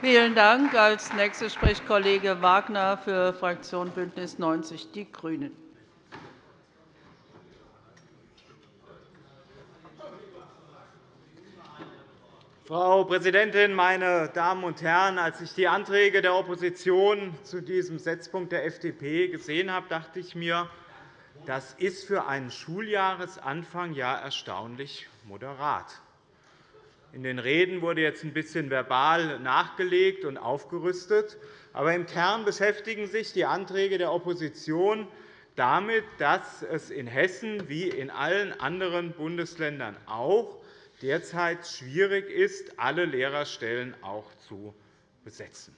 Vielen Dank. Als nächster spricht Kollege Wagner für Fraktion BÜNDNIS 90 die GRÜNEN. Frau Präsidentin, meine Damen und Herren! Als ich die Anträge der Opposition zu diesem Setzpunkt der FDP gesehen habe, dachte ich mir, das ist für einen Schuljahresanfang ja erstaunlich moderat. In den Reden wurde jetzt ein bisschen verbal nachgelegt und aufgerüstet. Aber im Kern beschäftigen sich die Anträge der Opposition damit, dass es in Hessen wie in allen anderen Bundesländern auch derzeit schwierig ist, alle Lehrerstellen auch zu besetzen.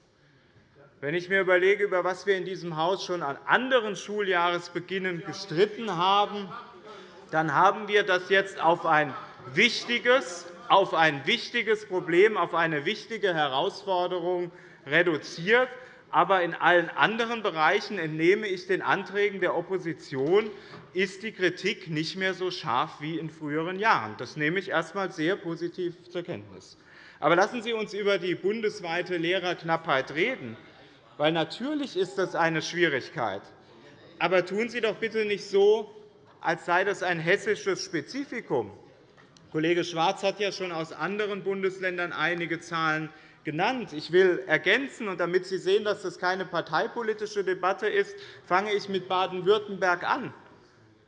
Wenn ich mir überlege, über was wir in diesem Haus schon an anderen Schuljahresbeginnen gestritten haben, dann haben wir das jetzt auf ein wichtiges, auf ein wichtiges Problem, auf eine wichtige Herausforderung reduziert. Aber in allen anderen Bereichen entnehme ich den Anträgen der Opposition, ist die Kritik nicht mehr so scharf wie in früheren Jahren. Das nehme ich erst einmal sehr positiv zur Kenntnis. Aber lassen Sie uns über die bundesweite Lehrerknappheit reden. Weil natürlich ist das eine Schwierigkeit. Aber tun Sie doch bitte nicht so, als sei das ein hessisches Spezifikum. Kollege Schwarz hat ja schon aus anderen Bundesländern einige Zahlen genannt. Ich will ergänzen, und damit Sie sehen, dass das keine parteipolitische Debatte ist, fange ich mit Baden-Württemberg an,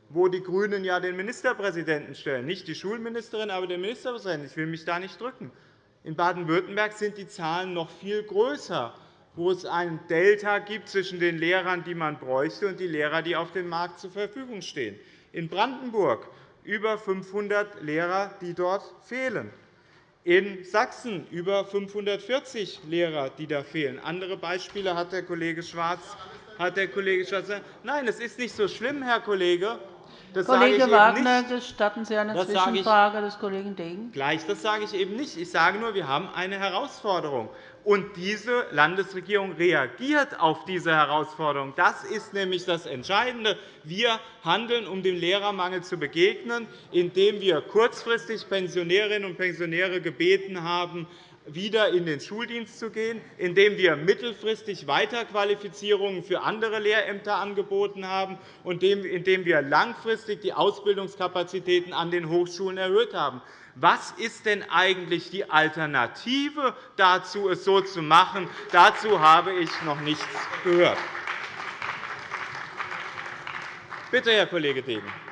wo die GRÜNEN ja den Ministerpräsidenten stellen, nicht die Schulministerin, aber den Ministerpräsidenten. Ich will mich da nicht drücken. In Baden-Württemberg sind die Zahlen noch viel größer, wo es ein Delta gibt zwischen den Lehrern, die man bräuchte, und den Lehrern, die auf dem Markt zur Verfügung stehen. In Brandenburg über 500 Lehrer, die dort fehlen in Sachsen über 540 Lehrer, die da fehlen. Andere Beispiele hat der Kollege Schwarz. Hat der Kollege Schwarz Nein, es ist nicht so schlimm, Herr Kollege. Das Kollege Wagner, gestatten Sie eine das Zwischenfrage des Kollegen Degen? Gleich, das sage ich eben nicht. Ich sage nur, wir haben eine Herausforderung. Und diese Landesregierung reagiert auf diese Herausforderung. Das ist nämlich das Entscheidende. Wir handeln, um dem Lehrermangel zu begegnen, indem wir kurzfristig Pensionärinnen und Pensionäre gebeten haben, wieder in den Schuldienst zu gehen, indem wir mittelfristig Weiterqualifizierungen für andere Lehrämter angeboten haben und indem wir langfristig die Ausbildungskapazitäten an den Hochschulen erhöht haben. Was ist denn eigentlich die Alternative dazu, es so zu machen? Dazu habe ich noch nichts gehört. Bitte, Herr Kollege Degen.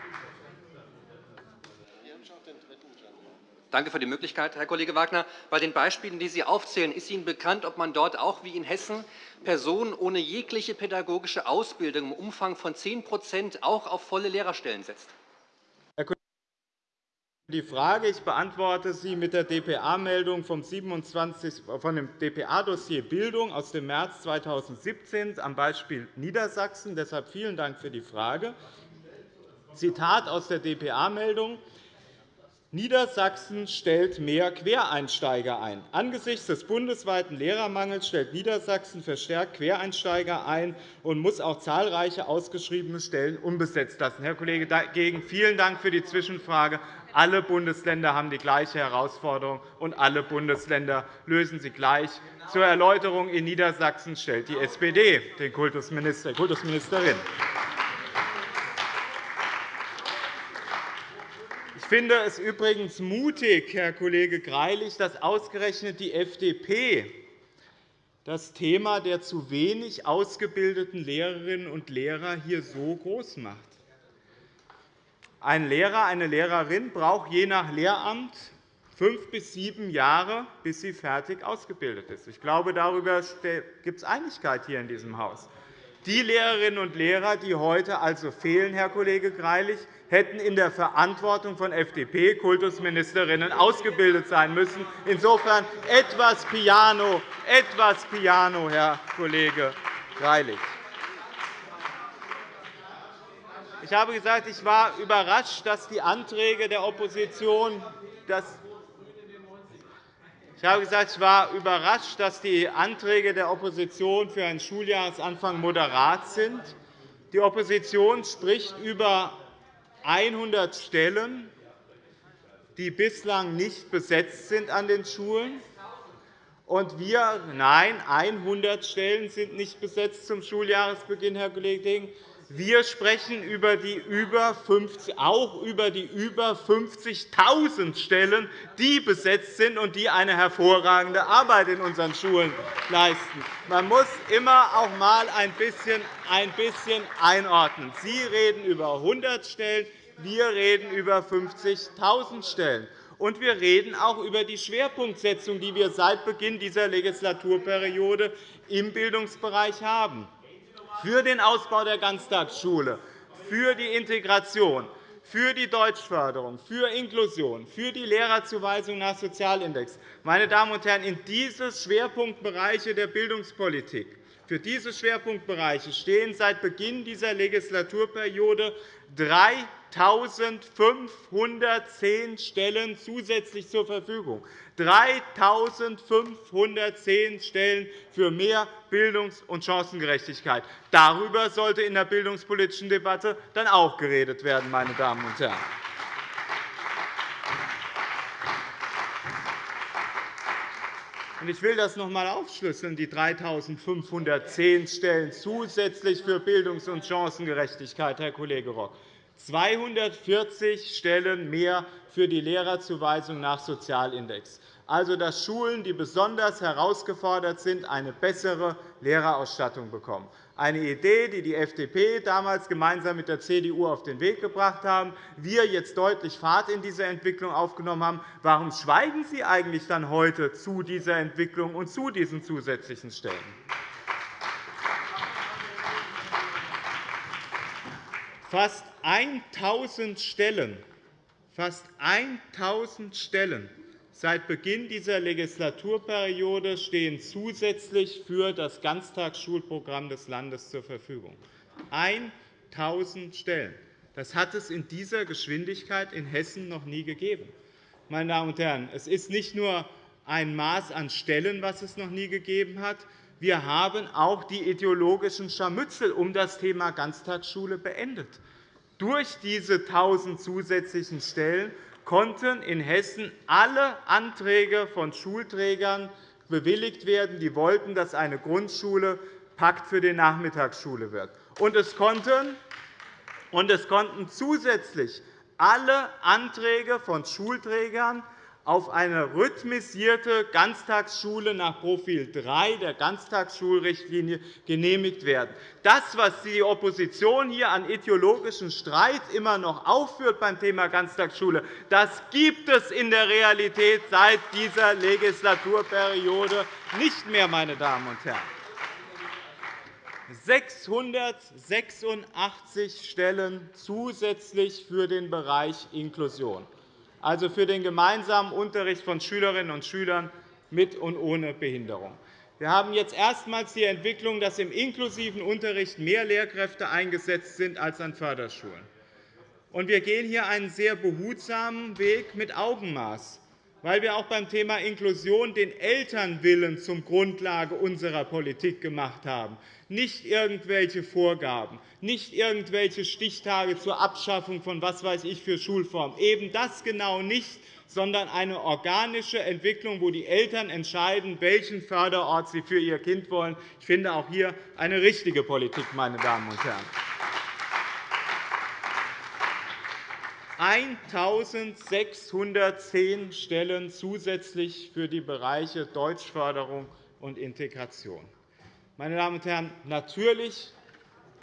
Danke für die Möglichkeit, Herr Kollege Wagner. Bei den Beispielen, die Sie aufzählen, ist Ihnen bekannt, ob man dort auch wie in Hessen Personen ohne jegliche pädagogische Ausbildung im Umfang von 10% auch auf volle Lehrerstellen setzt? Die Frage ich beantworte sie mit der dpa-Meldung vom 27, von dem dpa-Dossier Bildung aus dem März 2017 am Beispiel Niedersachsen. Deshalb vielen Dank für die Frage. Zitat aus der dpa-Meldung. Niedersachsen stellt mehr Quereinsteiger ein. Angesichts des bundesweiten Lehrermangels stellt Niedersachsen verstärkt Quereinsteiger ein und muss auch zahlreiche ausgeschriebene Stellen unbesetzt lassen. Herr Kollege Degen, vielen Dank für die Zwischenfrage. Alle Bundesländer haben die gleiche Herausforderung, und alle Bundesländer lösen sie gleich. Zur Erläuterung in Niedersachsen stellt die SPD den Kultusminister, Kultusministerin. Ich finde es übrigens mutig, Herr Kollege Greilich, dass ausgerechnet die FDP das Thema der zu wenig ausgebildeten Lehrerinnen und Lehrer hier so groß macht. Ein Lehrer, eine Lehrerin braucht je nach Lehramt fünf bis sieben Jahre, bis sie fertig ausgebildet ist. Ich glaube, darüber gibt es Einigkeit hier in diesem Haus. Die Lehrerinnen und Lehrer, die heute also fehlen, Herr Kollege Greilich, hätten in der Verantwortung von FDP-Kultusministerinnen ausgebildet sein müssen. Insofern etwas Piano, etwas Piano, Herr Kollege Greilich. Ich habe gesagt, ich war überrascht, dass die Anträge der Opposition dass ich habe gesagt, ich war überrascht, dass die Anträge der Opposition für einen Schuljahresanfang moderat sind. Die Opposition spricht über 100 Stellen, die bislang nicht besetzt sind an den Schulen. Und wir, nein, 100 Stellen sind nicht besetzt zum Schuljahresbeginn, Herr Kollege Degen. Wir sprechen über die über 50, auch über die über 50.000 Stellen, die besetzt sind und die eine hervorragende Arbeit in unseren Schulen leisten. Man muss immer auch einmal ein bisschen, ein bisschen einordnen. Sie reden über 100 Stellen, wir reden über 50.000 Stellen. Und wir reden auch über die Schwerpunktsetzung, die wir seit Beginn dieser Legislaturperiode im Bildungsbereich haben für den Ausbau der Ganztagsschule, für die Integration, für die Deutschförderung, für Inklusion, für die Lehrerzuweisung nach Sozialindex. Meine Damen und Herren, in diese Schwerpunktbereiche der Bildungspolitik für diese Schwerpunktbereiche stehen seit Beginn dieser Legislaturperiode 3.510 Stellen zusätzlich zur Verfügung. 3.510 Stellen für mehr Bildungs- und Chancengerechtigkeit. Darüber sollte in der bildungspolitischen Debatte dann auch geredet werden, meine Damen und Herren. Ich will das noch einmal aufschlüsseln, die 3.510 Stellen zusätzlich für Bildungs- und Chancengerechtigkeit, Herr Kollege Rock. 240 Stellen mehr für die Lehrerzuweisung nach Sozialindex also dass Schulen, die besonders herausgefordert sind, eine bessere Lehrerausstattung bekommen. Eine Idee, die die FDP damals gemeinsam mit der CDU auf den Weg gebracht haben, wir jetzt deutlich Fahrt in diese Entwicklung aufgenommen haben. Warum schweigen Sie eigentlich dann heute zu dieser Entwicklung und zu diesen zusätzlichen Stellen? Fast 1.000 Stellen, fast 1.000 Stellen Seit Beginn dieser Legislaturperiode stehen zusätzlich für das Ganztagsschulprogramm des Landes zur Verfügung. 1.000 Stellen. Das hat es in dieser Geschwindigkeit in Hessen noch nie gegeben. Meine Damen und Herren, es ist nicht nur ein Maß an Stellen, was es noch nie gegeben hat. Wir haben auch die ideologischen Scharmützel um das Thema Ganztagsschule beendet. Durch diese 1.000 zusätzlichen Stellen konnten in Hessen alle Anträge von Schulträgern bewilligt werden, die wollten, dass eine Grundschule Pakt für die Nachmittagsschule wird. Und es konnten, und es konnten zusätzlich alle Anträge von Schulträgern auf eine rhythmisierte Ganztagsschule nach Profil 3 der Ganztagsschulrichtlinie genehmigt werden. Das, was die Opposition hier an ideologischem Streit immer noch aufführt beim Thema Ganztagsschule, das gibt es in der Realität seit dieser Legislaturperiode nicht mehr, meine Damen und Herren. 686 Stellen zusätzlich für den Bereich Inklusion also für den gemeinsamen Unterricht von Schülerinnen und Schülern mit und ohne Behinderung. Wir haben jetzt erstmals die Entwicklung, dass im inklusiven Unterricht mehr Lehrkräfte eingesetzt sind als an Förderschulen. Wir gehen hier einen sehr behutsamen Weg mit Augenmaß weil wir auch beim Thema Inklusion den Elternwillen zum Grundlage unserer Politik gemacht haben, nicht irgendwelche Vorgaben, nicht irgendwelche Stichtage zur Abschaffung von was weiß ich für Schulformen, eben das genau nicht, sondern eine organische Entwicklung, wo die Eltern entscheiden, welchen Förderort sie für ihr Kind wollen. Ich finde auch hier eine richtige Politik, meine Damen und Herren. 1.610 Stellen zusätzlich für die Bereiche Deutschförderung und Integration. Meine Damen und Herren, natürlich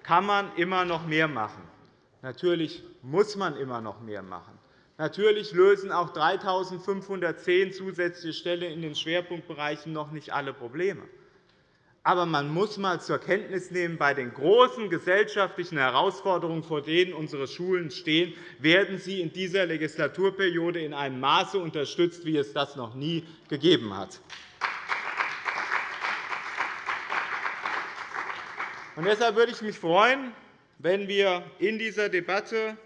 kann man immer noch mehr machen. Natürlich muss man immer noch mehr machen. Natürlich lösen auch 3.510 zusätzliche Stellen in den Schwerpunktbereichen noch nicht alle Probleme. Aber man muss einmal zur Kenntnis nehmen, bei den großen gesellschaftlichen Herausforderungen, vor denen unsere Schulen stehen, werden sie in dieser Legislaturperiode in einem Maße unterstützt, wie es das noch nie gegeben hat. Deshalb würde ich mich freuen, wenn wir in dieser Debatte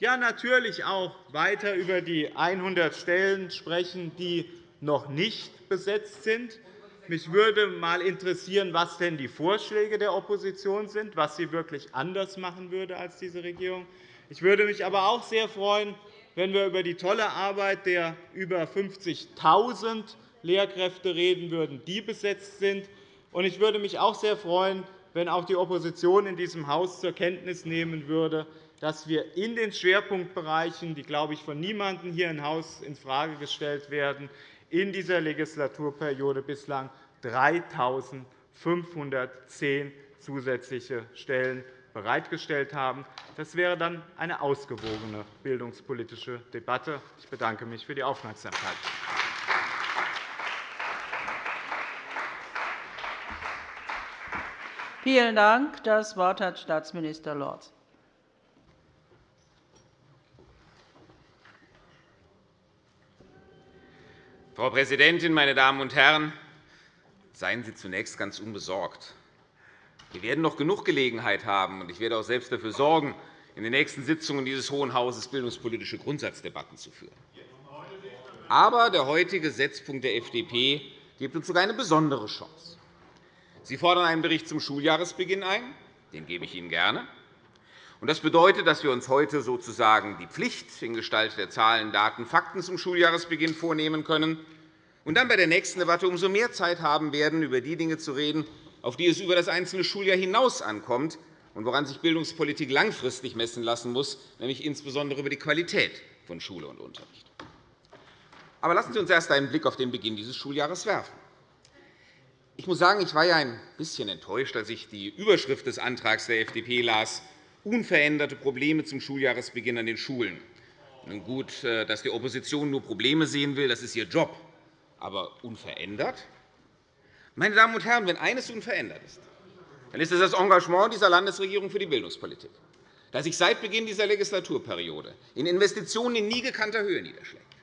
ja, natürlich auch weiter über die 100 Stellen sprechen, die noch nicht besetzt sind. Mich würde einmal interessieren, was denn die Vorschläge der Opposition sind, was sie wirklich anders machen würde als diese Regierung. Ich würde mich aber auch sehr freuen, wenn wir über die tolle Arbeit der über 50.000 Lehrkräfte reden würden, die besetzt sind. Ich würde mich auch sehr freuen, wenn auch die Opposition in diesem Haus zur Kenntnis nehmen würde, dass wir in den Schwerpunktbereichen, die, glaube ich, von niemandem hier im Haus infrage gestellt werden, in dieser Legislaturperiode bislang 3.510 zusätzliche Stellen bereitgestellt haben. Das wäre dann eine ausgewogene bildungspolitische Debatte. Ich bedanke mich für die Aufmerksamkeit. Vielen Dank. Das Wort hat Staatsminister Lorz. Frau Präsidentin, meine Damen und Herren! Seien Sie zunächst ganz unbesorgt. Wir werden noch genug Gelegenheit haben, und ich werde auch selbst dafür sorgen, in den nächsten Sitzungen dieses Hohen Hauses bildungspolitische Grundsatzdebatten zu führen. Aber der heutige Setzpunkt der FDP gibt uns sogar eine besondere Chance. Sie fordern einen Bericht zum Schuljahresbeginn ein. Den gebe ich Ihnen gerne. Das bedeutet, dass wir uns heute sozusagen die Pflicht in Gestalt der Zahlen, Daten, Fakten zum Schuljahresbeginn vornehmen können und dann bei der nächsten Debatte umso mehr Zeit haben werden, über die Dinge zu reden, auf die es über das einzelne Schuljahr hinaus ankommt und woran sich Bildungspolitik langfristig messen lassen muss, nämlich insbesondere über die Qualität von Schule und Unterricht. Aber lassen Sie uns erst einen Blick auf den Beginn dieses Schuljahres werfen. Ich muss sagen, ich war ja ein bisschen enttäuscht, als ich die Überschrift des Antrags der FDP las, unveränderte Probleme zum Schuljahresbeginn an den Schulen. Nun gut, äh, dass die Opposition nur Probleme sehen will, das ist ihr Job. Aber unverändert? Meine Damen und Herren, wenn eines unverändert ist, dann ist es das Engagement dieser Landesregierung für die Bildungspolitik, das sich seit Beginn dieser Legislaturperiode in Investitionen in nie gekannter Höhe niederschlägt.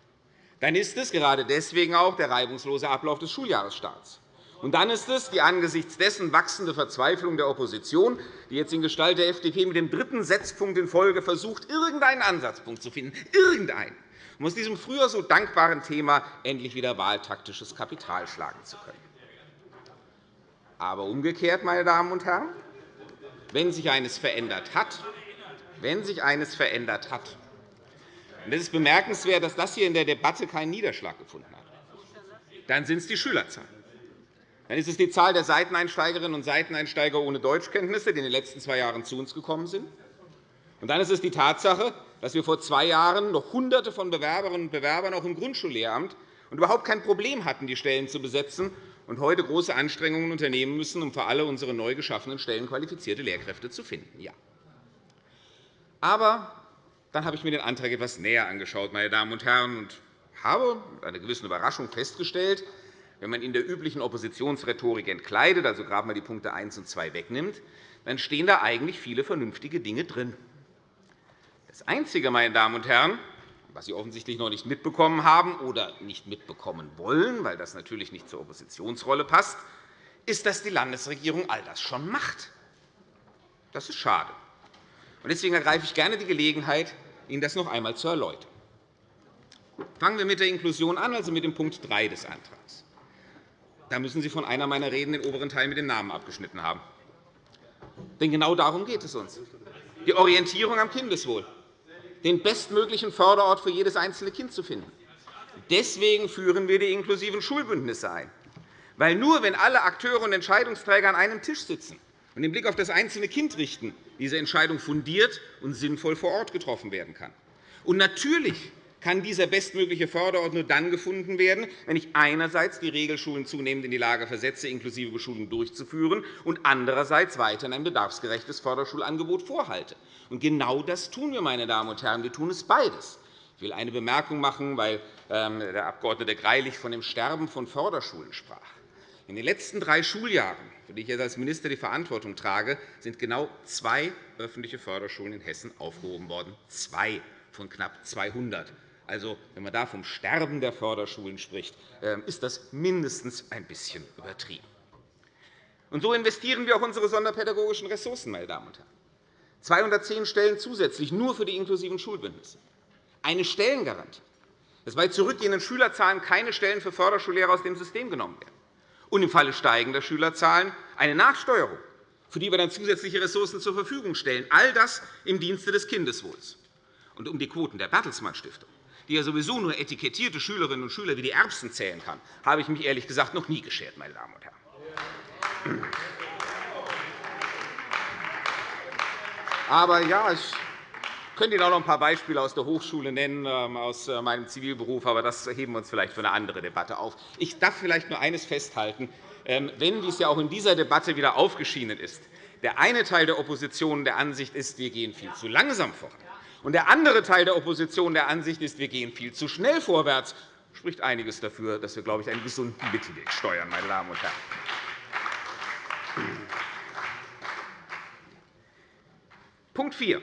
Dann ist es gerade deswegen auch der reibungslose Ablauf des Schuljahresstaats. Und dann ist es die angesichts dessen wachsende Verzweiflung der Opposition, die jetzt in Gestalt der FDP mit dem dritten Setzpunkt in Folge versucht, irgendeinen Ansatzpunkt zu finden, irgendeinen, um aus diesem früher so dankbaren Thema endlich wieder wahltaktisches Kapital schlagen zu können. Aber umgekehrt, meine Damen und Herren, wenn sich eines verändert hat, wenn sich eines verändert hat, und es ist bemerkenswert, dass das hier in der Debatte keinen Niederschlag gefunden hat, dann sind es die Schülerzahlen. Dann ist es die Zahl der Seiteneinsteigerinnen und Seiteneinsteiger ohne Deutschkenntnisse, die in den letzten zwei Jahren zu uns gekommen sind. Und dann ist es die Tatsache, dass wir vor zwei Jahren noch Hunderte von Bewerberinnen und Bewerbern auch im Grundschullehramt und überhaupt kein Problem hatten, die Stellen zu besetzen, und heute große Anstrengungen unternehmen müssen, um für alle unsere neu geschaffenen Stellen qualifizierte Lehrkräfte zu finden. Ja. Aber dann habe ich mir den Antrag etwas näher angeschaut, meine Damen und Herren, und habe mit einer gewissen Überraschung festgestellt, wenn man in der üblichen Oppositionsrhetorik entkleidet, also gerade einmal die Punkte 1 und 2 wegnimmt, dann stehen da eigentlich viele vernünftige Dinge drin. Das Einzige, meine Damen und Herren, was Sie offensichtlich noch nicht mitbekommen haben oder nicht mitbekommen wollen, weil das natürlich nicht zur Oppositionsrolle passt, ist, dass die Landesregierung all das schon macht. Das ist schade. Deswegen ergreife ich gerne die Gelegenheit, Ihnen das noch einmal zu erläutern. Fangen wir mit der Inklusion an, also mit dem Punkt 3 des Antrags. Da müssen Sie von einer meiner Reden den oberen Teil mit dem Namen abgeschnitten haben. Denn genau darum geht es uns. Die Orientierung am Kindeswohl, den bestmöglichen Förderort für jedes einzelne Kind zu finden. Deswegen führen wir die inklusiven Schulbündnisse ein. Weil nur wenn alle Akteure und Entscheidungsträger an einem Tisch sitzen und den Blick auf das einzelne Kind richten, diese Entscheidung fundiert und sinnvoll vor Ort getroffen werden kann. Und natürlich kann dieser bestmögliche Förderort nur dann gefunden werden, wenn ich einerseits die Regelschulen zunehmend in die Lage versetze, inklusive Beschulung durchzuführen, und andererseits weiterhin ein bedarfsgerechtes Förderschulangebot vorhalte. Und genau das tun wir, meine Damen und Herren. Wir tun es beides. Ich will eine Bemerkung machen, weil ähm, der Abg. Greilich von dem Sterben von Förderschulen sprach. In den letzten drei Schuljahren, für die ich jetzt als Minister die Verantwortung trage, sind genau zwei öffentliche Förderschulen in Hessen aufgehoben worden. Zwei von knapp 200. Also, wenn man da vom Sterben der Förderschulen spricht, ähm, ist das mindestens ein bisschen übertrieben. Und so investieren wir auch unsere sonderpädagogischen Ressourcen, meine Damen und Herren. 210 Stellen zusätzlich nur für die inklusiven Schulbündnisse. Eine Stellengarantie, dass bei zurückgehenden Schülerzahlen keine Stellen für Förderschullehrer aus dem System genommen werden. Und im Falle steigender Schülerzahlen eine Nachsteuerung, für die wir dann zusätzliche Ressourcen zur Verfügung stellen. All das im Dienste des Kindeswohls. Und um die Quoten der Bertelsmann Stiftung die ja sowieso nur etikettierte Schülerinnen und Schüler wie die Erbsen zählen kann, habe ich mich ehrlich gesagt noch nie geschert, meine Damen und Herren. Aber ja, ich könnte Ihnen auch noch ein paar Beispiele aus der Hochschule nennen, ähm, aus äh, meinem Zivilberuf, aber das heben wir uns vielleicht für eine andere Debatte auf. Ich darf vielleicht nur eines festhalten. Ähm, wenn, wie es ja auch in dieser Debatte wieder aufgeschienen ist, der eine Teil der Opposition der Ansicht ist, wir gehen viel zu langsam voran, und der andere Teil der Opposition der Ansicht ist, wir gehen viel zu schnell vorwärts, spricht einiges dafür, dass wir, glaube ich, einen gesunden Mittelweg steuern, meine Damen und Herren. Punkt 4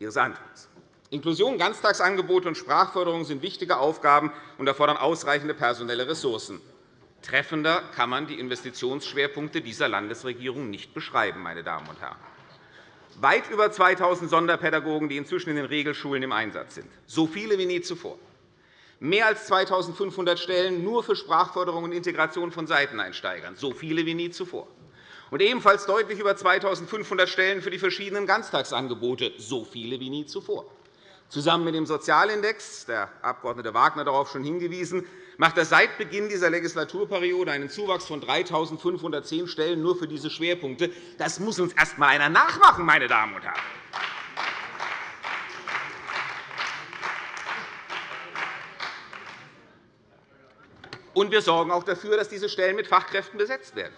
Ihres Antrags. Inklusion, Ganztagsangebote und Sprachförderung sind wichtige Aufgaben und erfordern ausreichende personelle Ressourcen. Treffender kann man die Investitionsschwerpunkte dieser Landesregierung nicht beschreiben. Meine Damen und Herren. Weit über 2.000 Sonderpädagogen, die inzwischen in den Regelschulen im Einsatz sind, so viele wie nie zuvor. Mehr als 2.500 Stellen nur für Sprachförderung und Integration von Seiteneinsteigern, so viele wie nie zuvor. Und ebenfalls deutlich über 2.500 Stellen für die verschiedenen Ganztagsangebote, so viele wie nie zuvor. Zusammen mit dem Sozialindex, der Abg. Wagner darauf schon hingewiesen, macht er seit Beginn dieser Legislaturperiode einen Zuwachs von 3.510 Stellen nur für diese Schwerpunkte. Das muss uns erst einmal einer nachmachen, meine Damen und Herren. Und wir sorgen auch dafür, dass diese Stellen mit Fachkräften besetzt werden.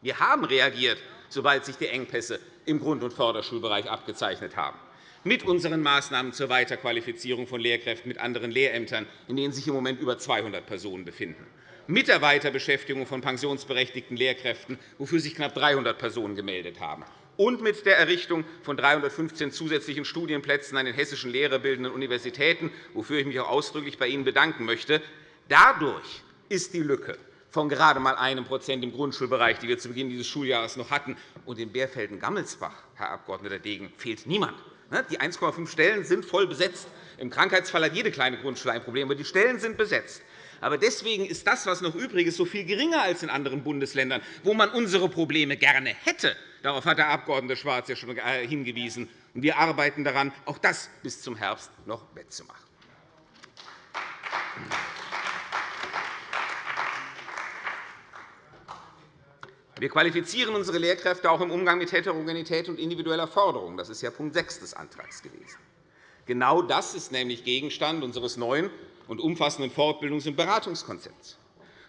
Wir haben reagiert, sobald sich die Engpässe im Grund- und Förderschulbereich abgezeichnet haben mit unseren Maßnahmen zur Weiterqualifizierung von Lehrkräften mit anderen Lehrämtern, in denen sich im Moment über 200 Personen befinden, mit der Weiterbeschäftigung von pensionsberechtigten Lehrkräften, wofür sich knapp 300 Personen gemeldet haben, und mit der Errichtung von 315 zusätzlichen Studienplätzen an den hessischen lehrerbildenden Universitäten, wofür ich mich auch ausdrücklich bei Ihnen bedanken möchte. Dadurch ist die Lücke von gerade einmal 1% im Grundschulbereich, die wir zu Beginn dieses Schuljahres noch hatten. Und in Bärfelden-Gammelsbach, Herr Abg. Degen, fehlt niemand. Ne, die 1,5 Stellen sind voll besetzt. Im Krankheitsfall hat jede kleine Grundschule ein Problem, aber die Stellen sind besetzt. Aber deswegen ist das, was noch übrig ist, so viel geringer als in anderen Bundesländern, wo man unsere Probleme gerne hätte. Darauf hat der Abg. Schwarz ja schon äh, hingewiesen. Wir arbeiten daran, auch das bis zum Herbst noch wettzumachen. Wir qualifizieren unsere Lehrkräfte auch im Umgang mit Heterogenität und individueller Forderung. Das ist ja Punkt 6 des Antrags gewesen. Genau das ist nämlich Gegenstand unseres neuen und umfassenden Fortbildungs- und Beratungskonzepts.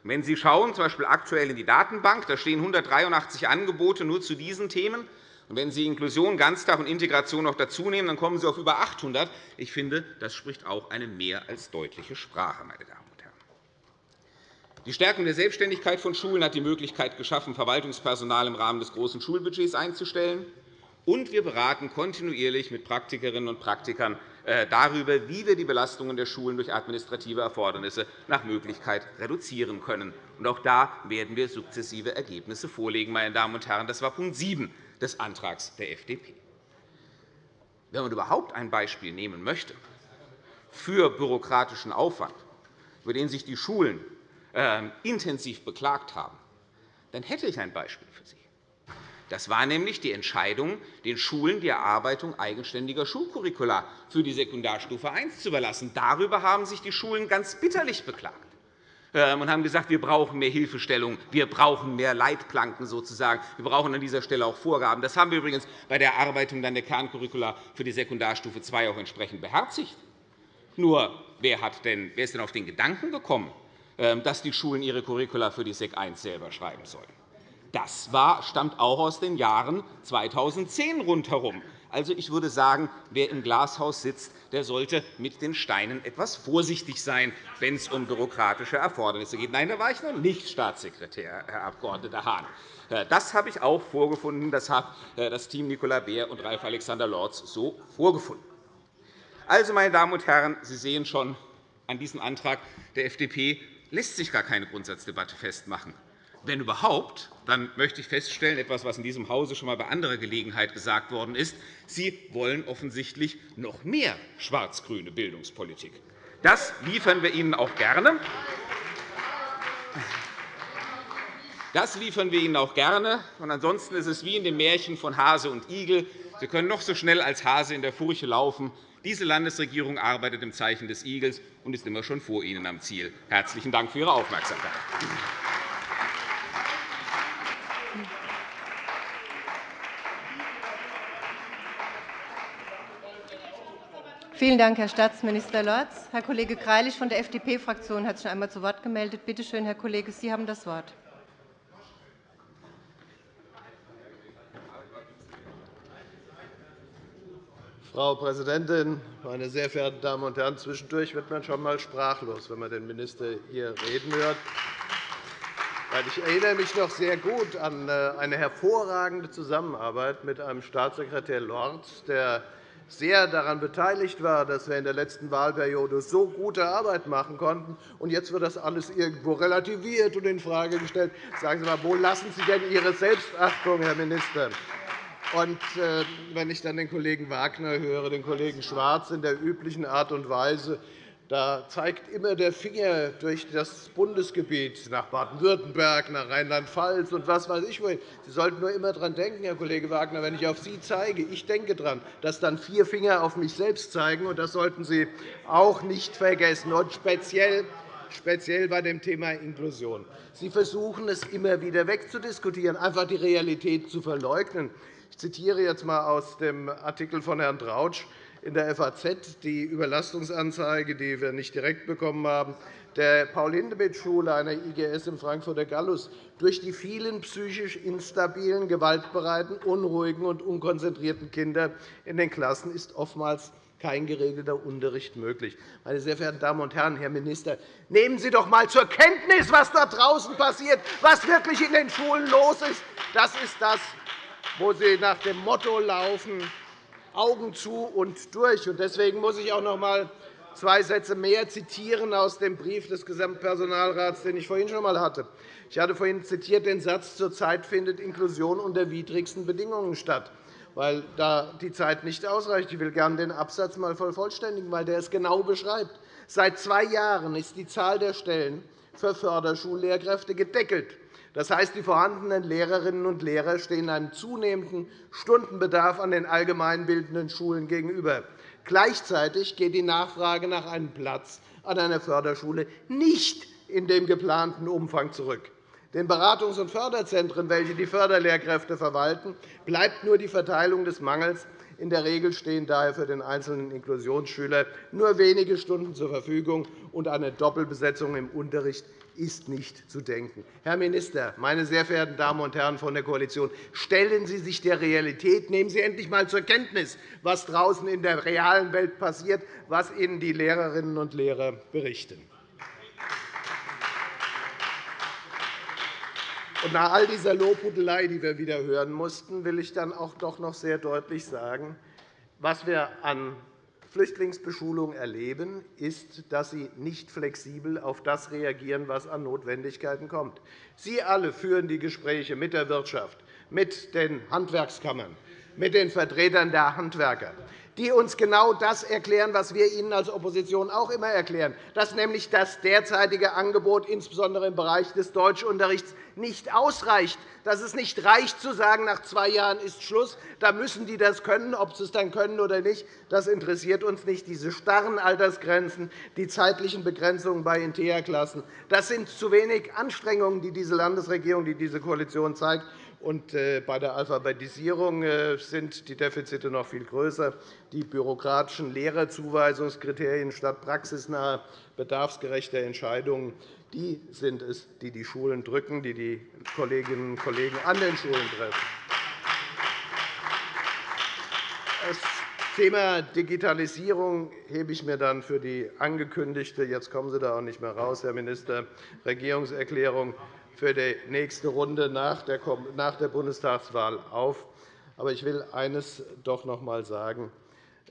Wenn Sie schauen, z. Aktuell in die Datenbank, da stehen 183 Angebote nur zu diesen Themen. Und wenn Sie Inklusion, Ganztag und Integration noch dazunehmen, dann kommen Sie auf über 800. Ich finde, das spricht auch eine mehr als deutliche Sprache. Meine Damen. Die Stärkung der Selbstständigkeit von Schulen hat die Möglichkeit geschaffen, Verwaltungspersonal im Rahmen des großen Schulbudgets einzustellen. Und wir beraten kontinuierlich mit Praktikerinnen und Praktikern äh, darüber, wie wir die Belastungen der Schulen durch administrative Erfordernisse nach Möglichkeit reduzieren können. Auch da werden wir sukzessive Ergebnisse vorlegen. Meine Damen und Herren. Das war Punkt 7 des Antrags der FDP. Wenn man überhaupt ein Beispiel nehmen möchte für bürokratischen Aufwand, über den sich die Schulen intensiv beklagt haben, dann hätte ich ein Beispiel für Sie. Das war nämlich die Entscheidung, den Schulen die Erarbeitung eigenständiger Schulcurricula für die Sekundarstufe I zu überlassen. Darüber haben sich die Schulen ganz bitterlich beklagt ähm, und haben gesagt, wir brauchen mehr Hilfestellung, wir brauchen mehr Leitplanken sozusagen, wir brauchen an dieser Stelle auch Vorgaben. Das haben wir übrigens bei der Erarbeitung der Kerncurricula für die Sekundarstufe II auch entsprechend beherzigt. Nur, wer, hat denn, wer ist denn auf den Gedanken gekommen, ähm, dass die Schulen ihre Curricula für die SEC I selber schreiben sollen. Das war, stammt auch aus den Jahren 2010 rundherum. Also, ich würde sagen, wer im Glashaus sitzt, der sollte mit den Steinen etwas vorsichtig sein, wenn es um bürokratische Erfordernisse geht. Nein, da war ich noch nicht Staatssekretär, Herr Abg. Hahn. Äh, das habe ich auch vorgefunden. Das hat äh, das Team Nicola Beer und Ralf Alexander Lorz so vorgefunden. Also, meine Damen und Herren, Sie sehen schon an diesem Antrag der FDP lässt sich gar keine Grundsatzdebatte festmachen. Wenn überhaupt, dann möchte ich feststellen, etwas, was in diesem Hause schon einmal bei anderer Gelegenheit gesagt worden ist, Sie wollen offensichtlich noch mehr schwarz-grüne Bildungspolitik. Das liefern wir Ihnen auch gerne. Das liefern wir Ihnen auch gerne. Und ansonsten ist es wie in dem Märchen von Hase und Igel. Sie können noch so schnell als Hase in der Furche laufen. Diese Landesregierung arbeitet im Zeichen des Igels und ist immer schon vor Ihnen am Ziel. – Herzlichen Dank für Ihre Aufmerksamkeit. Vielen Dank, Herr Staatsminister Lorz. Herr Kollege Greilich von der FDP-Fraktion hat sich einmal zu Wort gemeldet. Bitte schön, Herr Kollege, Sie haben das Wort. Frau Präsidentin, meine sehr verehrten Damen und Herren! Zwischendurch wird man schon einmal sprachlos, wenn man den Minister hier reden hört. Ich erinnere mich noch sehr gut an äh, eine hervorragende Zusammenarbeit mit einem Staatssekretär Lorz, der sehr daran beteiligt war, dass wir in der letzten Wahlperiode so gute Arbeit machen konnten. Und jetzt wird das alles irgendwo relativiert und infrage gestellt. Sagen Sie einmal, wo lassen Sie denn Ihre Selbstachtung, Herr Minister? Und äh, wenn ich dann den Kollegen Wagner höre, den Kollegen Schwarz in der üblichen Art und Weise, da zeigt immer der Finger durch das Bundesgebiet nach Baden-Württemberg, nach Rheinland-Pfalz und was weiß ich wohin. Sie sollten nur immer daran denken, Herr Kollege Wagner, wenn ich auf Sie zeige, ich denke daran, dass dann vier Finger auf mich selbst zeigen. Und das sollten Sie auch nicht vergessen. Und speziell speziell bei dem Thema Inklusion. Sie versuchen, es immer wieder wegzudiskutieren, einfach die Realität zu verleugnen. Ich zitiere jetzt einmal aus dem Artikel von Herrn Trautsch in der FAZ, die Überlastungsanzeige, die wir nicht direkt bekommen haben, der Paul-Hindemith-Schule einer IGS im Frankfurter Gallus. Durch die vielen psychisch instabilen, gewaltbereiten, unruhigen und unkonzentrierten Kinder in den Klassen ist oftmals kein geregelter Unterricht möglich. Meine sehr verehrten Damen und Herren, Herr Minister, nehmen Sie doch einmal zur Kenntnis, was da draußen passiert, was wirklich in den Schulen los ist. Das ist das, wo Sie nach dem Motto laufen, Augen zu und durch. Deswegen muss ich auch noch einmal zwei Sätze mehr zitieren aus dem Brief des Gesamtpersonalrats, den ich vorhin schon einmal hatte. Ich hatte vorhin zitiert den Satz, zurzeit findet Inklusion unter widrigsten Bedingungen statt, weil da die Zeit nicht ausreicht. Ich will gerne den Absatz einmal vervollständigen, weil der es genau beschreibt. Seit zwei Jahren ist die Zahl der Stellen für Förderschullehrkräfte gedeckelt. Das heißt, die vorhandenen Lehrerinnen und Lehrer stehen einem zunehmenden Stundenbedarf an den allgemeinbildenden Schulen gegenüber. Gleichzeitig geht die Nachfrage nach einem Platz an einer Förderschule nicht in dem geplanten Umfang zurück. Den Beratungs- und Förderzentren, welche die Förderlehrkräfte verwalten, bleibt nur die Verteilung des Mangels. In der Regel stehen daher für den einzelnen Inklusionsschüler nur wenige Stunden zur Verfügung, und eine Doppelbesetzung im Unterricht ist nicht zu denken. Herr Minister, meine sehr verehrten Damen und Herren von der Koalition, stellen Sie sich der Realität, nehmen Sie endlich einmal zur Kenntnis, was draußen in der realen Welt passiert, was Ihnen die Lehrerinnen und Lehrer berichten. Nach all dieser Lobhudelei, die wir wieder hören mussten, will ich dann auch doch noch sehr deutlich sagen, was wir an Flüchtlingsbeschulung erleben, ist, dass Sie nicht flexibel auf das reagieren, was an Notwendigkeiten kommt. Sie alle führen die Gespräche mit der Wirtschaft, mit den Handwerkskammern, mit den Vertretern der Handwerker die uns genau das erklären, was wir Ihnen als Opposition auch immer erklären, dass nämlich das derzeitige Angebot, insbesondere im Bereich des Deutschunterrichts, nicht ausreicht, dass es nicht reicht, zu sagen, nach zwei Jahren ist Schluss. Da müssen die das können. Ob sie es dann können oder nicht, das interessiert uns nicht. Diese starren Altersgrenzen, die zeitlichen Begrenzungen bei InteA-Klassen, das sind zu wenig Anstrengungen, die diese Landesregierung, die diese Koalition zeigt. Und äh, bei der Alphabetisierung äh, sind die Defizite noch viel größer. Die bürokratischen Lehrerzuweisungskriterien statt praxisnaher, bedarfsgerechter Entscheidungen die sind es, die die Schulen drücken, die die Kolleginnen und Kollegen an den Schulen treffen. Das Thema Digitalisierung hebe ich mir dann für die angekündigte, jetzt kommen Sie da auch nicht mehr raus, Herr Minister, Regierungserklärung für die nächste Runde nach der Bundestagswahl auf. Aber ich will eines doch noch einmal sagen,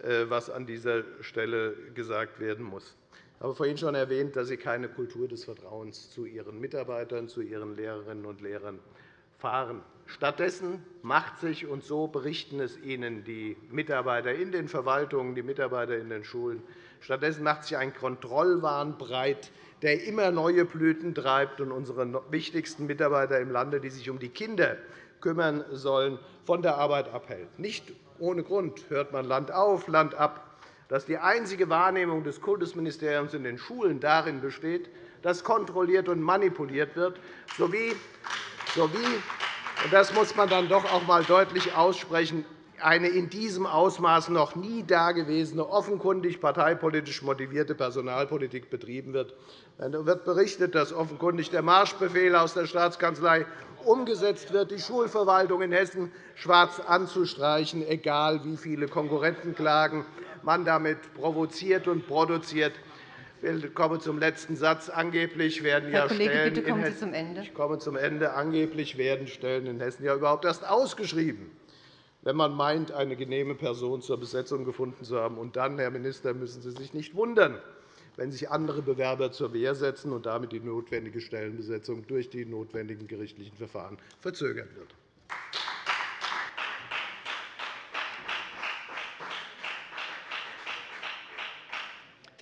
äh, was an dieser Stelle gesagt werden muss. Ich habe vorhin schon erwähnt, dass Sie keine Kultur des Vertrauens zu Ihren Mitarbeitern, zu Ihren Lehrerinnen und Lehrern fahren. Stattdessen macht sich, und so berichten es Ihnen die Mitarbeiter in den Verwaltungen, die Mitarbeiter in den Schulen, stattdessen macht sich ein Kontrollwahn breit, der immer neue Blüten treibt und unsere wichtigsten Mitarbeiter im Lande, die sich um die Kinder kümmern sollen, von der Arbeit abhält. Nicht ohne Grund hört man Land auf, Land ab dass die einzige Wahrnehmung des Kultusministeriums in den Schulen darin besteht, dass kontrolliert und manipuliert wird, sowie, sowie und das muss man dann doch auch einmal deutlich aussprechen, eine in diesem Ausmaß noch nie dagewesene, offenkundig parteipolitisch motivierte Personalpolitik betrieben wird. Es wird berichtet, dass offenkundig der Marschbefehl aus der Staatskanzlei umgesetzt wird, die Schulverwaltung in Hessen schwarz anzustreichen, egal wie viele Konkurrentenklagen man damit provoziert und produziert. Ich komme zum letzten Satz. Angeblich werden Herr ja Kollege, Stellen bitte kommen in Sie zum Ende. Ich komme zum Ende. Angeblich werden Stellen in Hessen ja überhaupt erst ausgeschrieben wenn man meint, eine genehme Person zur Besetzung gefunden zu haben. Und dann, Herr Minister, müssen Sie sich nicht wundern, wenn sich andere Bewerber zur Wehr setzen und damit die notwendige Stellenbesetzung durch die notwendigen gerichtlichen Verfahren verzögern wird.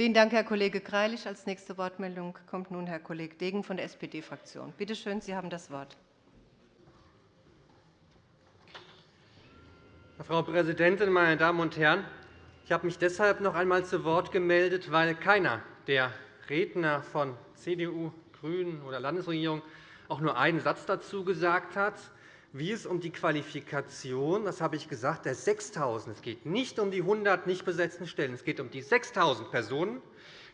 Vielen Dank, Herr Kollege Greilich. Als nächste Wortmeldung kommt nun Herr Kollege Degen von der SPD-Fraktion. Bitte schön, Sie haben das Wort. Frau Präsidentin, meine Damen und Herren! Ich habe mich deshalb noch einmal zu Wort gemeldet, weil keiner der Redner von CDU, GRÜNEN oder Landesregierung auch nur einen Satz dazu gesagt hat, wie es um die Qualifikation, das habe ich gesagt, der 6.000, es geht nicht um die 100 nicht besetzten Stellen, es geht um die 6.000 Personen,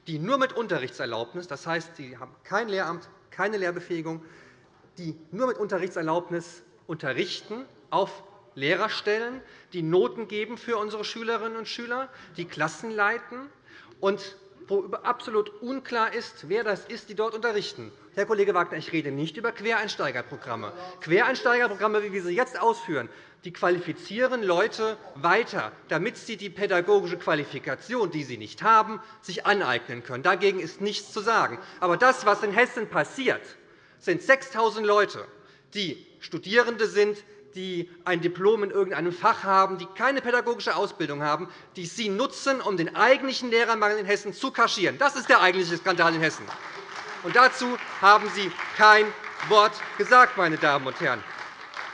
die nur mit Unterrichtserlaubnis, das heißt, sie haben kein Lehramt, keine Lehrbefähigung, die nur mit Unterrichtserlaubnis unterrichten auf Lehrerstellen, die Noten geben für unsere Schülerinnen und Schüler, die Klassen leiten und wo absolut unklar ist, wer das ist, die dort unterrichten. Herr Kollege Wagner, ich rede nicht über Quereinsteigerprogramme. Quereinsteigerprogramme, wie wir sie jetzt ausführen, die qualifizieren Leute weiter, damit sie die pädagogische Qualifikation, die sie nicht haben, sich aneignen können. Dagegen ist nichts zu sagen. Aber das, was in Hessen passiert, sind 6.000 Leute, die Studierende sind, die ein Diplom in irgendeinem Fach haben, die keine pädagogische Ausbildung haben, die Sie nutzen, um den eigentlichen Lehrermangel in Hessen zu kaschieren. Das ist der eigentliche Skandal in Hessen. Und dazu haben Sie kein Wort gesagt, meine Damen und Herren.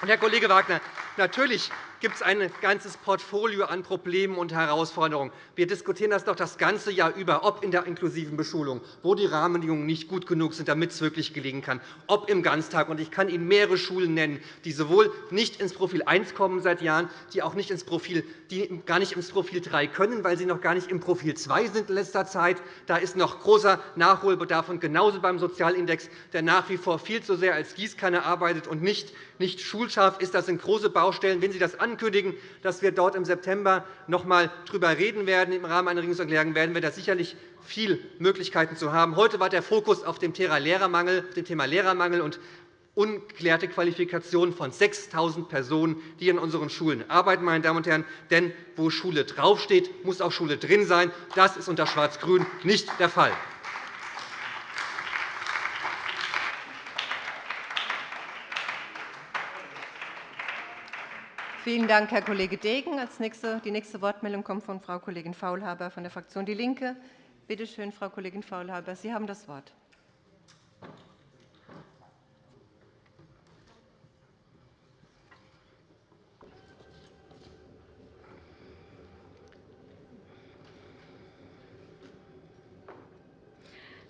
Und, Herr Kollege Wagner, natürlich gibt es ein ganzes Portfolio an Problemen und Herausforderungen. Wir diskutieren das doch das ganze Jahr über, ob in der inklusiven Beschulung, wo die Rahmenbedingungen nicht gut genug sind, damit es wirklich gelingen kann, ob im Ganztag. Ich kann Ihnen mehrere Schulen nennen, die sowohl nicht ins Profil 1 kommen seit Jahren, die auch nicht ins Profil, die gar nicht ins Profil 3 können, weil sie noch gar nicht im Profil 2 sind in letzter Zeit. Da ist noch großer Nachholbedarf. Und genauso beim Sozialindex, der nach wie vor viel zu sehr als Gießkanne arbeitet und nicht, nicht schulscharf ist. Das sind große Baustellen. Wenn Sie das ankündigen, dass wir dort im September noch einmal darüber reden werden. Im Rahmen einer Regierungserklärung werden wir da sicherlich viele Möglichkeiten zu haben. Heute war der Fokus auf dem Thema Lehrermangel, und ungeklärte Qualifikationen von 6.000 Personen, die in unseren Schulen arbeiten. Meine Damen und Herren. Denn wo Schule draufsteht, muss auch Schule drin sein. Das ist unter Schwarz-Grün nicht der Fall. Vielen Dank, Herr Kollege Degen. Die nächste Wortmeldung kommt von Frau Kollegin Faulhaber von der Fraktion DIE LINKE. Bitte schön, Frau Kollegin Faulhaber, Sie haben das Wort.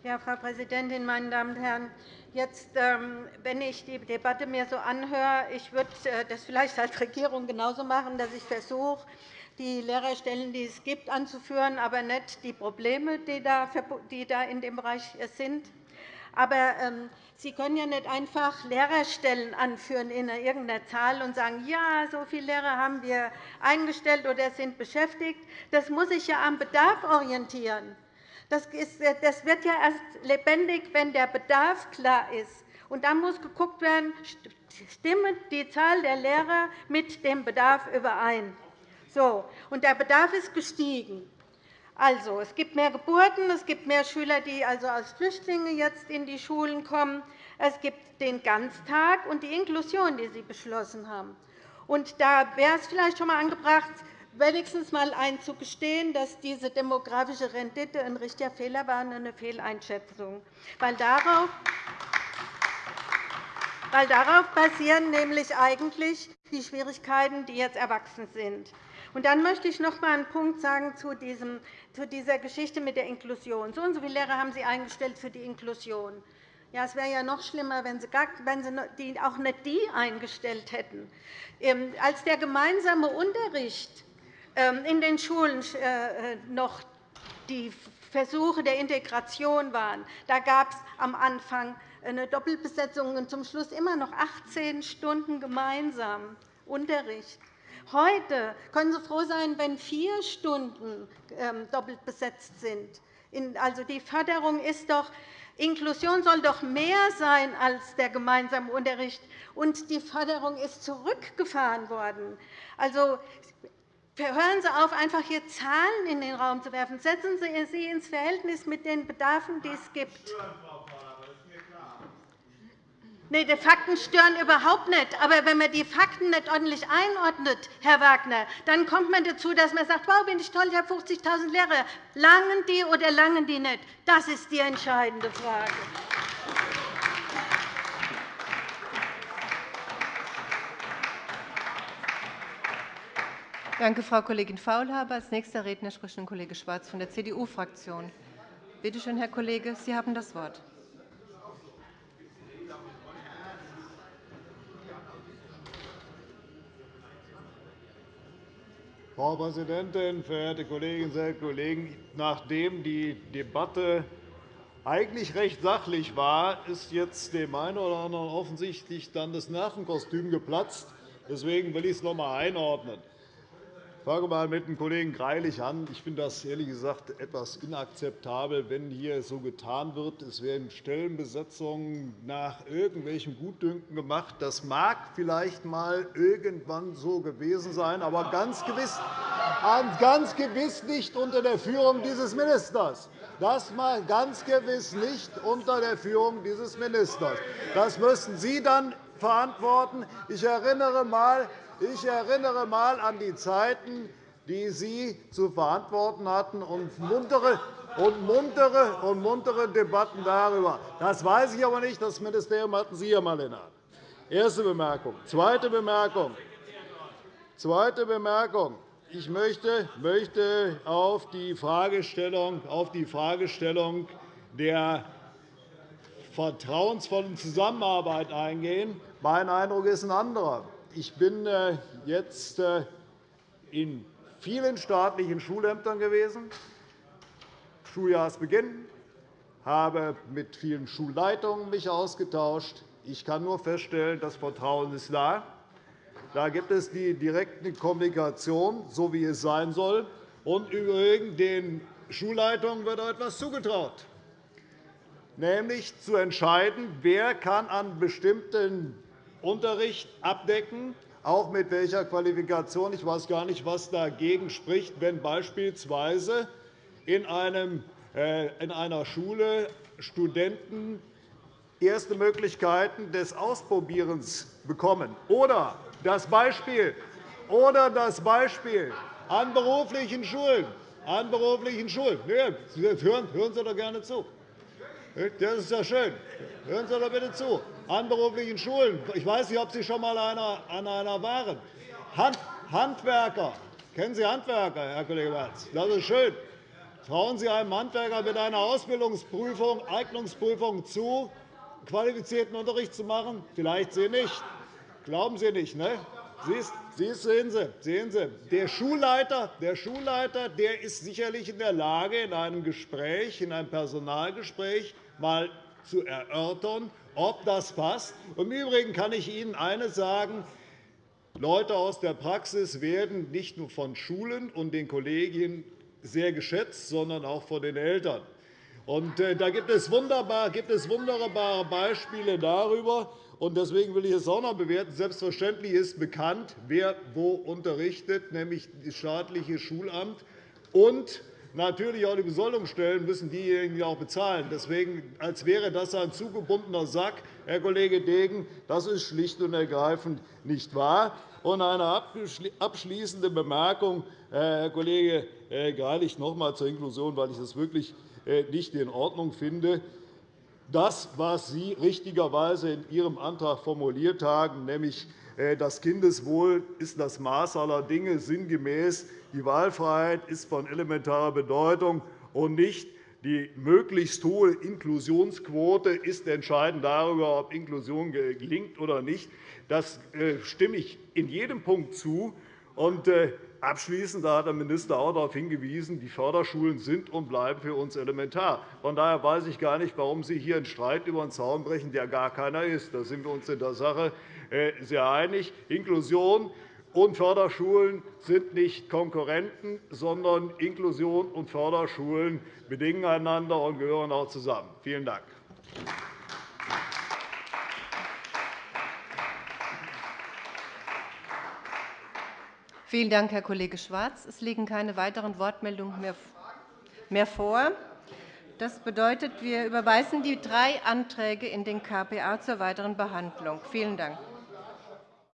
Ja, Frau Präsidentin, meine Damen und Herren! Jetzt, ähm, wenn ich die Debatte mir so anhöre, ich würde äh, das vielleicht als Regierung genauso machen, dass ich versuche, die Lehrerstellen, die es gibt, anzuführen, aber nicht die Probleme, die da in dem Bereich sind. Aber ähm, Sie können ja nicht einfach Lehrerstellen anführen in irgendeiner Zahl und sagen, ja, so viele Lehrer haben wir eingestellt oder sind beschäftigt. Das muss sich ja am Bedarf orientieren. Äh, das wird ja erst lebendig, wenn der Bedarf klar ist. Und dann muss geguckt werden, stimmt die Zahl der Lehrer mit dem Bedarf überein. So, und der Bedarf ist gestiegen. Also, es gibt mehr Geburten, es gibt mehr Schüler, die also als Flüchtlinge jetzt in die Schulen kommen. Es gibt den Ganztag und die Inklusion, die Sie beschlossen haben. Und da wäre es vielleicht schon einmal angebracht, wenigstens einmal einzugestehen, dass diese demografische Rendite ein richtiger Fehler war und eine Fehleinschätzung. Weil darauf weil darauf basieren nämlich eigentlich die Schwierigkeiten, die jetzt erwachsen sind. Und dann möchte ich noch einmal einen Punkt sagen zu, diesem, zu dieser Geschichte mit der Inklusion. So und so viele Lehrer haben Sie eingestellt für die Inklusion. Ja, es wäre ja noch schlimmer, wenn Sie, gar, wenn Sie die, auch nicht die eingestellt hätten. Ähm, als der gemeinsame Unterricht in den Schulen äh, noch die Versuche der Integration waren, da gab es am Anfang eine Doppelbesetzung und zum Schluss immer noch 18 Stunden gemeinsam Unterricht. Heute können Sie froh sein, wenn vier Stunden ähm, doppelt besetzt sind. Also, die Förderung ist doch Inklusion soll doch mehr sein als der gemeinsame Unterricht, und die Förderung ist zurückgefahren worden. Also, hören Sie auf, einfach hier Zahlen in den Raum zu werfen. Setzen Sie sie ins Verhältnis mit den Bedarfen, die es gibt. Nein, die Fakten stören überhaupt nicht. Aber wenn man die Fakten nicht ordentlich einordnet, Herr Wagner, dann kommt man dazu, dass man sagt, wow, bin ich toll, ich habe 50.000 Lehrer. Langen die oder langen die nicht? Das ist die entscheidende Frage. Danke, Frau Kollegin Faulhaber. Als nächster Redner spricht nun Kollege Schwarz von der CDU-Fraktion. Bitte schön, Herr Kollege, Sie haben das Wort. Frau Präsidentin, verehrte Kolleginnen und Kollegen! Nachdem die Debatte eigentlich recht sachlich war, ist jetzt dem einen oder anderen offensichtlich dann das Nervenkostüm geplatzt. Deswegen will ich es noch einmal einordnen. Ich fange einmal mit dem Kollegen Greilich an. Ich finde das ehrlich gesagt etwas inakzeptabel, wenn hier so getan wird, es werden Stellenbesetzungen nach irgendwelchem Gutdünken gemacht. Das mag vielleicht einmal irgendwann so gewesen sein, aber ganz gewiss, ganz gewiss nicht unter der Führung dieses Ministers. Das mal ganz gewiss nicht unter der Führung dieses Ministers. Das müssen Sie dann verantworten. Ich erinnere einmal ich erinnere einmal an die Zeiten, die Sie zu verantworten hatten, und muntere, und muntere, und muntere Debatten darüber. Das weiß ich aber nicht. Das Ministerium hatten Sie einmal in der Hand. Erste Bemerkung. Zweite Bemerkung. Zweite Bemerkung. Ich möchte auf die Fragestellung, auf die Fragestellung der vertrauensvollen Zusammenarbeit eingehen. Mein Eindruck ist ein anderer. Ich bin äh, jetzt äh, in vielen staatlichen Schulämtern gewesen, Schuljahresbeginn, habe mich mit vielen Schulleitungen mich ausgetauscht. Ich kann nur feststellen, das Vertrauen ist da. Da gibt es die direkte Kommunikation, so wie es sein soll. Und übrigens, den Schulleitungen wird etwas zugetraut, nämlich zu entscheiden, wer kann an bestimmten Unterricht abdecken, auch mit welcher Qualifikation. Ich weiß gar nicht, was dagegen spricht, wenn beispielsweise in, einem, äh, in einer Schule Studenten erste Möglichkeiten des Ausprobierens bekommen. Oder das Beispiel, oder das Beispiel an beruflichen Schulen. An beruflichen Schulen. Hören Sie doch gerne zu. Das ist ja schön. Hören Sie doch bitte zu an beruflichen Schulen. Ich weiß nicht, ob Sie schon einmal an einer waren. Handwerker. Kennen Sie Handwerker, Herr Kollege Merz? Das ist schön. Trauen Sie einem Handwerker mit einer Ausbildungsprüfung, Eignungsprüfung zu, qualifizierten Unterricht zu machen? Vielleicht Sie nicht. Glauben Sie nicht, ne? Sehen Sie, sehen Sie, der Schulleiter, der Schulleiter der ist sicherlich in der Lage, in einem Gespräch, in einem Personalgespräch einmal zu erörtern, ob das passt. Im Übrigen kann ich Ihnen eines sagen. Leute aus der Praxis werden nicht nur von Schulen und den Kollegien sehr geschätzt, sondern auch von den Eltern. Äh, da gibt es wunderbare Beispiele darüber. Deswegen will ich es auch noch bewerten. Selbstverständlich ist bekannt, wer wo unterrichtet, nämlich das staatliche Schulamt. Und Natürlich auch die Besoldungsstellen müssen diejenigen auch bezahlen. Deswegen, als wäre das ein zugebundener Sack, Herr Kollege Degen, das ist schlicht und ergreifend nicht wahr. Und eine abschließende Bemerkung, Herr Kollege Greilich, noch einmal zur Inklusion, weil ich das wirklich äh, nicht in Ordnung finde. das, was Sie richtigerweise in Ihrem Antrag formuliert haben, nämlich äh, das Kindeswohl ist das Maß aller Dinge, sinngemäß die Wahlfreiheit ist von elementarer Bedeutung und nicht die möglichst hohe Inklusionsquote ist entscheidend darüber, ob Inklusion gelingt oder nicht. Das äh, stimme ich in jedem Punkt zu. Äh, abschließend hat der Minister auch darauf hingewiesen, die Förderschulen sind und bleiben für uns elementar. Von daher weiß ich gar nicht, warum Sie hier einen Streit über den Zaun brechen, der gar keiner ist. Da sind wir uns in der Sache äh, sehr einig. Inklusion und Förderschulen sind nicht Konkurrenten, sondern Inklusion und Förderschulen bedingen einander und gehören auch zusammen. Vielen Dank. Vielen Dank, Herr Kollege Schwarz. Es liegen keine weiteren Wortmeldungen mehr vor. Das bedeutet, wir überweisen die drei Anträge in den KPA zur weiteren Behandlung. Vielen Dank.